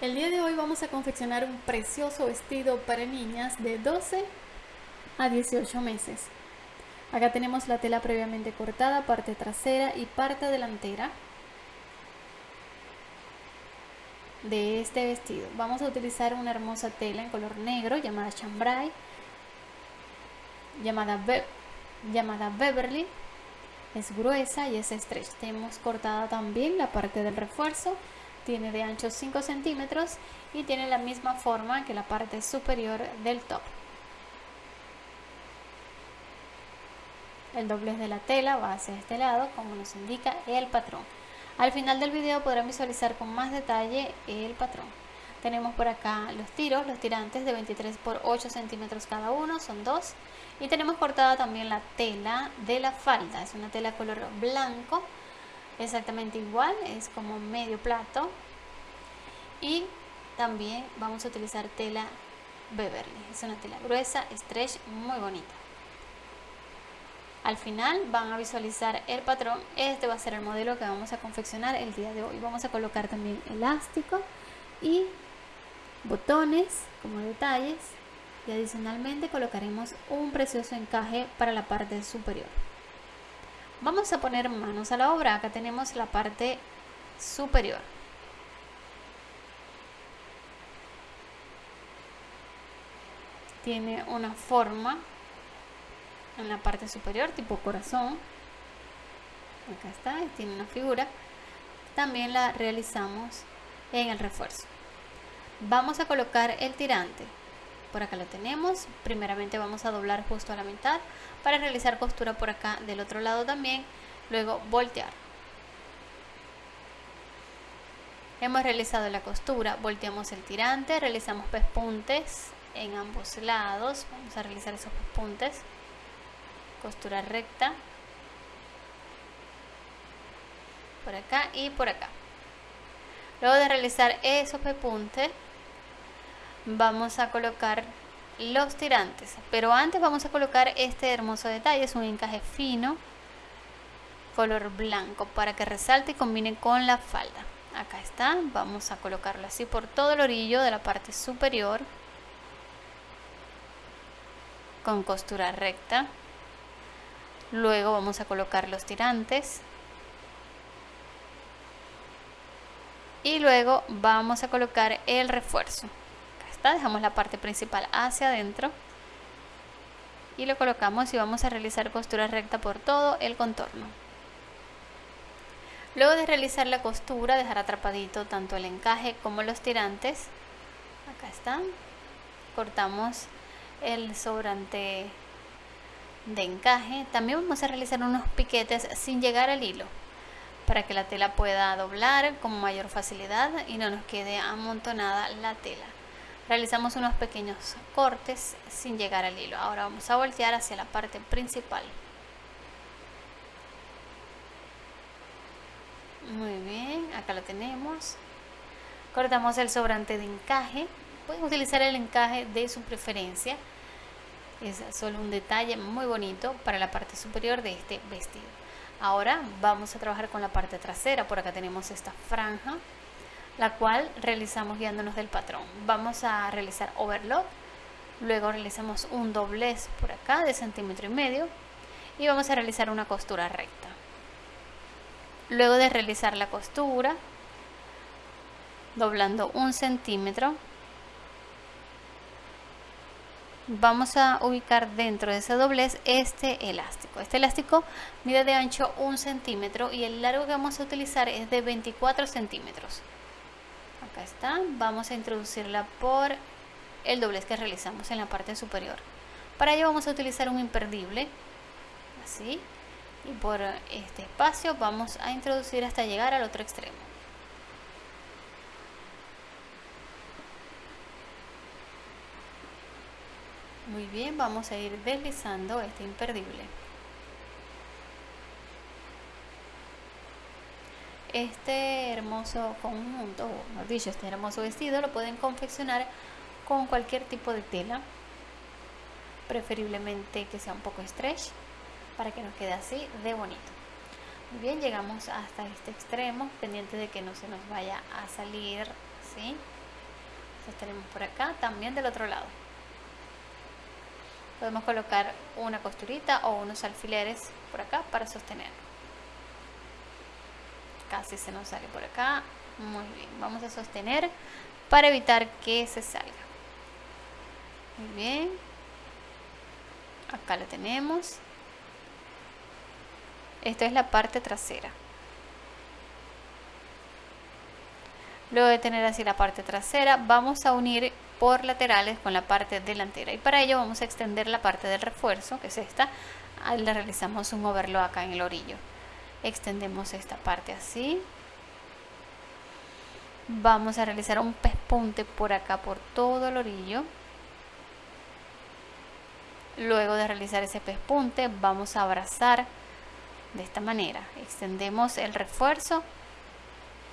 El día de hoy vamos a confeccionar un precioso vestido para niñas de 12 a 18 meses. Acá tenemos la tela previamente cortada, parte trasera y parte delantera de este vestido. Vamos a utilizar una hermosa tela en color negro llamada chambray, llamada, llamada Beverly. Es gruesa y es stretch. Tenemos cortada también la parte del refuerzo tiene de ancho 5 centímetros y tiene la misma forma que la parte superior del top. El doblez de la tela va hacia este lado como nos indica el patrón. Al final del video podrán visualizar con más detalle el patrón. Tenemos por acá los tiros, los tirantes de 23 por 8 centímetros cada uno, son dos. Y tenemos cortada también la tela de la falda, es una tela color blanco exactamente igual, es como medio plato. Y también vamos a utilizar tela Beverly, es una tela gruesa, stretch, muy bonita. Al final van a visualizar el patrón, este va a ser el modelo que vamos a confeccionar el día de hoy. Vamos a colocar también elástico y botones como detalles y adicionalmente colocaremos un precioso encaje para la parte superior. Vamos a poner manos a la obra. Acá tenemos la parte superior. Tiene una forma en la parte superior tipo corazón. Acá está, tiene una figura. También la realizamos en el refuerzo. Vamos a colocar el tirante por acá lo tenemos. Primeramente vamos a doblar justo a la mitad para realizar costura por acá del otro lado también. Luego voltear. Hemos realizado la costura volteamos el tirante realizamos pespuntes en ambos lados. Vamos a realizar esos pespuntes. Costura recta. Por acá y por acá. Luego de realizar esos pespuntes vamos a colocar los tirantes. Pero antes vamos a colocar este hermoso detalle es un encaje fino color blanco para que resalte y combine con la falda. Acá está vamos a colocarlo así por todo el orillo de la parte superior con costura recta. Luego vamos a colocar los tirantes. Y luego vamos a colocar el refuerzo dejamos la parte principal hacia adentro y lo colocamos y vamos a realizar costura recta por todo el contorno. Luego de realizar la costura dejar atrapadito tanto el encaje como los tirantes acá están cortamos el sobrante de encaje. También vamos a realizar unos piquetes sin llegar al hilo para que la tela pueda doblar con mayor facilidad y no nos quede amontonada la tela realizamos unos pequeños cortes sin llegar al hilo. Ahora vamos a voltear hacia la parte principal. Muy bien acá lo tenemos. Cortamos el sobrante de encaje. Pueden utilizar el encaje de su preferencia. Es solo un detalle muy bonito para la parte superior de este vestido. Ahora vamos a trabajar con la parte trasera. Por acá tenemos esta franja la cual realizamos guiándonos del patrón. Vamos a realizar overlock, luego realizamos un doblez por acá de centímetro y medio y vamos a realizar una costura recta. Luego de realizar la costura, doblando un centímetro, vamos a ubicar dentro de ese doblez este elástico. Este elástico mide de ancho un centímetro y el largo que vamos a utilizar es de 24 centímetros acá está. Vamos a introducirla por el doblez que realizamos en la parte superior. Para ello vamos a utilizar un imperdible así. Y por este espacio vamos a introducir hasta llegar al otro extremo. Muy bien vamos a ir deslizando este imperdible este hermoso conjunto, o mejor dicho, este hermoso vestido lo pueden confeccionar con cualquier tipo de tela, preferiblemente que sea un poco stretch, para que nos quede así de bonito. Muy bien, llegamos hasta este extremo, pendiente de que no se nos vaya a salir, ¿sí? sostenemos por acá también del otro lado podemos colocar una costurita o unos alfileres por acá para sostener casi se nos sale por acá. Muy bien vamos a sostener para evitar que se salga. Muy bien. Acá lo tenemos. Esta es la parte trasera. Luego de tener así la parte trasera vamos a unir por laterales con la parte delantera. Y para ello vamos a extender la parte del refuerzo que es esta. Le realizamos un overlock acá en el orillo extendemos esta parte así. Vamos a realizar un pespunte por acá por todo el orillo. Luego de realizar ese pespunte vamos a abrazar de esta manera. Extendemos el refuerzo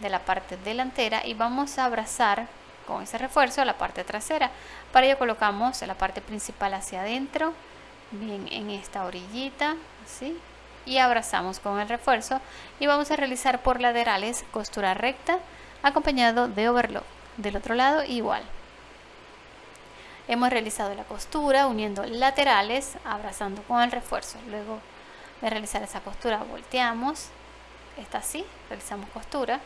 de la parte delantera y vamos a abrazar con ese refuerzo la parte trasera. Para ello colocamos la parte principal hacia adentro bien en esta orillita así y abrazamos con el refuerzo y vamos a realizar por laterales costura recta acompañado de overlock del otro lado igual. Hemos realizado la costura uniendo laterales abrazando con el refuerzo. Luego de realizar esa costura volteamos. Está así realizamos costura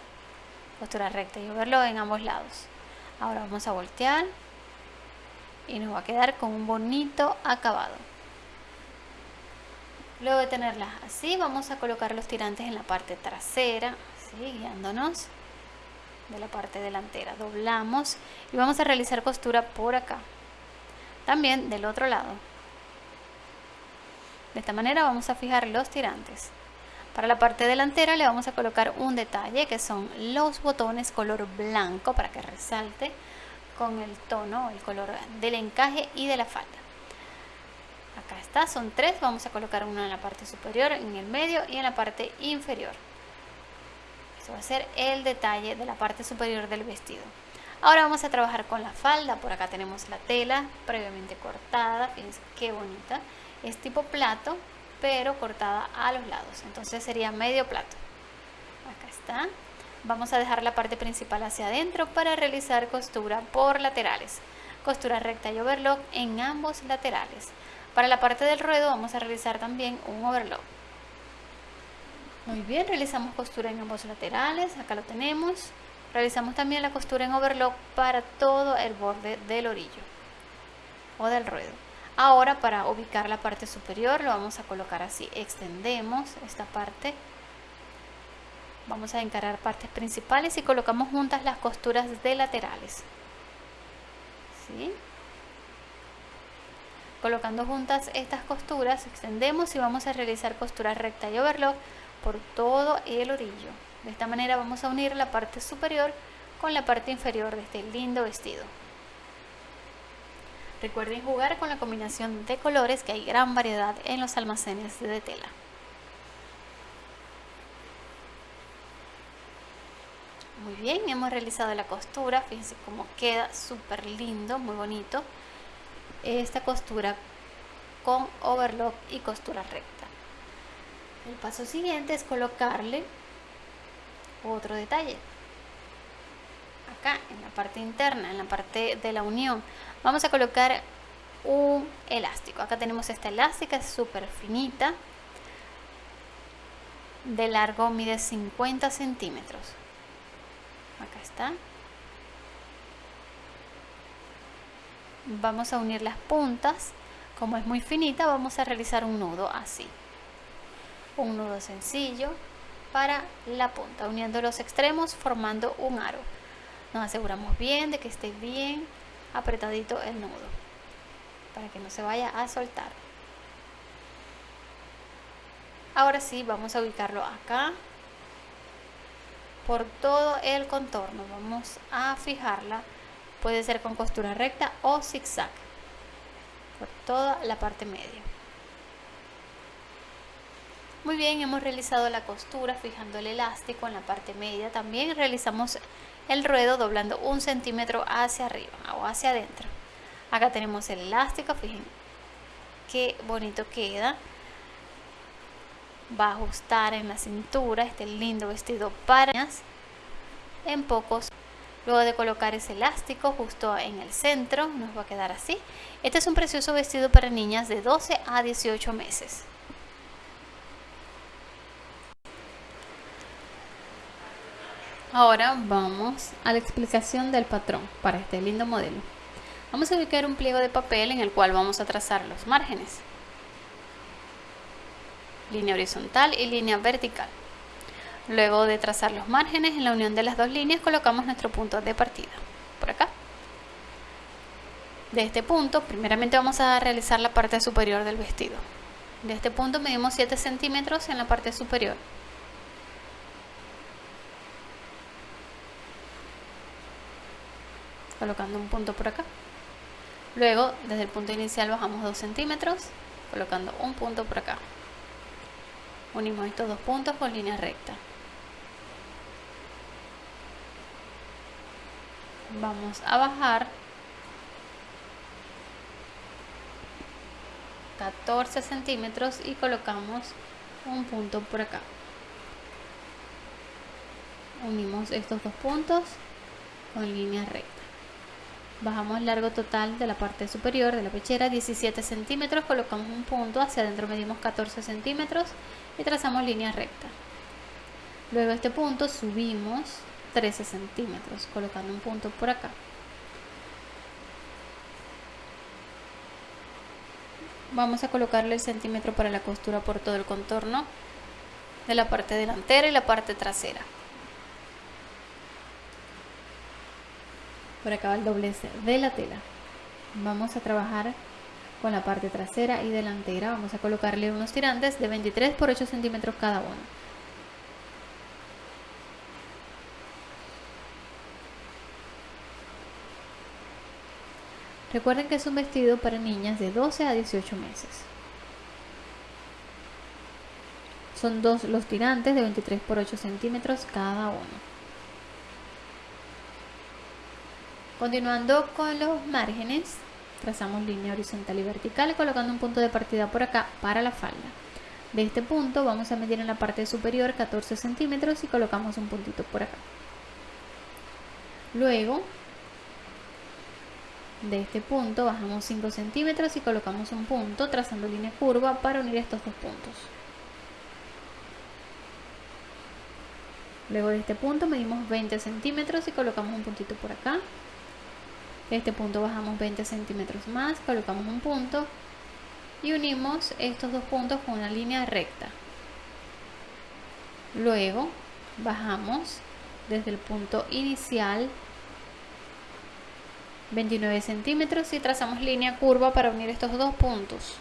costura recta y overlock en ambos lados. Ahora vamos a voltear y nos va a quedar con un bonito acabado luego de tenerlas así vamos a colocar los tirantes en la parte trasera así guiándonos de la parte delantera. Doblamos y vamos a realizar costura por acá. También del otro lado. De esta manera vamos a fijar los tirantes. Para la parte delantera le vamos a colocar un detalle que son los botones color blanco para que resalte con el tono, el color del encaje y de la falda. Está, son tres, vamos a colocar uno en la parte superior, en el medio y en la parte inferior. Eso va a ser el detalle de la parte superior del vestido. Ahora vamos a trabajar con la falda, por acá tenemos la tela previamente cortada, fíjense qué bonita, es tipo plato, pero cortada a los lados. Entonces sería medio plato. Acá está. Vamos a dejar la parte principal hacia adentro para realizar costura por laterales. Costura recta y overlock en ambos laterales para la parte del ruedo vamos a realizar también un overlock muy bien realizamos costura en ambos laterales acá lo tenemos realizamos también la costura en overlock para todo el borde del orillo o del ruedo Ahora para ubicar la parte superior lo vamos a colocar así. Extendemos esta parte. Vamos a encarar partes principales y colocamos juntas las costuras de laterales. ¿Sí? Colocando juntas estas costuras, extendemos y vamos a realizar costura recta y overlock por todo el orillo. De esta manera vamos a unir la parte superior con la parte inferior de este lindo vestido. Recuerden jugar con la combinación de colores que hay gran variedad en los almacenes de tela. Muy bien, hemos realizado la costura, fíjense cómo queda súper lindo, muy bonito. Esta costura con overlock y costura recta. El paso siguiente es colocarle otro detalle acá en la parte interna, en la parte de la unión, vamos a colocar un elástico. Acá tenemos esta elástica, súper finita. De largo mide 50 centímetros. Acá está. Vamos a unir las puntas. Como es muy finita, vamos a realizar un nudo así. Un nudo sencillo para la punta, uniendo los extremos formando un aro nos aseguramos bien de que esté bien apretadito el nudo para que no se vaya a soltar ahora sí vamos a ubicarlo acá por todo el contorno vamos a fijarla puede ser con costura recta o zigzag por toda la parte media. Muy bien hemos realizado la costura fijando el elástico en la parte media. También realizamos el ruedo doblando un centímetro hacia arriba o hacia adentro. Acá tenemos el elástico fíjense qué bonito queda. Va a ajustar en la cintura este lindo vestido para en pocos Luego de colocar ese elástico justo en el centro, nos va a quedar así. Este es un precioso vestido para niñas de 12 a 18 meses. Ahora vamos a la explicación del patrón para este lindo modelo. Vamos a ubicar un pliego de papel en el cual vamos a trazar los márgenes. Línea horizontal y línea vertical. Luego de trazar los márgenes, en la unión de las dos líneas colocamos nuestro punto de partida, por acá. De este punto, primeramente vamos a realizar la parte superior del vestido. De este punto medimos 7 centímetros en la parte superior. Colocando un punto por acá. Luego, desde el punto inicial bajamos 2 centímetros, colocando un punto por acá. Unimos estos dos puntos con línea recta. Vamos a bajar. 14 centímetros y colocamos un punto por acá. Unimos estos dos puntos con línea recta. Bajamos largo total de la parte superior de la pechera 17 centímetros colocamos un punto hacia adentro medimos 14 centímetros y trazamos línea recta. Luego este punto subimos 13 centímetros colocando un punto por acá. Vamos a colocarle el centímetro para la costura por todo el contorno de la parte delantera y la parte trasera. Por acá va el doblez de la tela. Vamos a trabajar con la parte trasera y delantera. Vamos a colocarle unos tirantes de 23 por 8 centímetros cada uno Recuerden que es un vestido para niñas de 12 a 18 meses. Son dos los tirantes de 23 por 8 centímetros cada uno. Continuando con los márgenes, trazamos línea horizontal y vertical colocando un punto de partida por acá para la falda. De este punto vamos a medir en la parte superior 14 centímetros y colocamos un puntito por acá. Luego de este punto bajamos 5 centímetros y colocamos un punto trazando línea curva para unir estos dos puntos. Luego de este punto medimos 20 centímetros y colocamos un puntito por acá. De este punto bajamos 20 centímetros más, colocamos un punto y unimos estos dos puntos con una línea recta. Luego bajamos desde el punto inicial 29 centímetros y trazamos línea curva para unir estos dos puntos.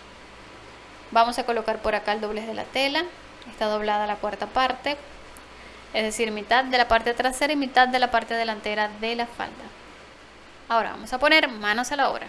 Vamos a colocar por acá el doblez de la tela. Está doblada la cuarta parte es decir mitad de la parte trasera y mitad de la parte delantera de la falda. Ahora vamos a poner manos a la obra